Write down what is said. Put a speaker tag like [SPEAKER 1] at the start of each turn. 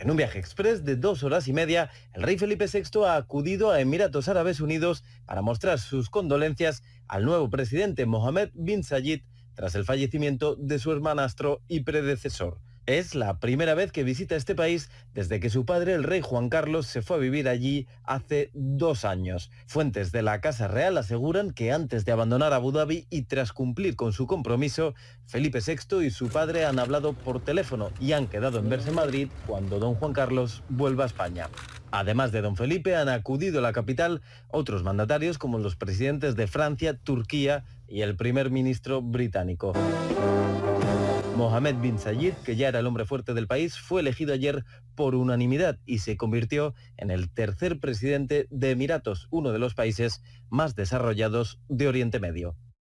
[SPEAKER 1] En un viaje express de dos horas y media, el rey Felipe VI ha acudido a Emiratos Árabes Unidos para mostrar sus condolencias al nuevo presidente Mohammed bin Zayed tras el fallecimiento de su hermanastro y predecesor. Es la primera vez que visita este país desde que su padre, el rey Juan Carlos, se fue a vivir allí hace dos años. Fuentes de la Casa Real aseguran que antes de abandonar Abu Dhabi y tras cumplir con su compromiso, Felipe VI y su padre han hablado por teléfono y han quedado en verse en Madrid cuando don Juan Carlos vuelva a España. Además de don Felipe, han acudido a la capital otros mandatarios como los presidentes de Francia, Turquía y el primer ministro británico. Mohamed bin Zayed, que ya era el hombre fuerte del país, fue elegido ayer por unanimidad y se convirtió en el tercer presidente de Emiratos, uno de los países más desarrollados de Oriente Medio.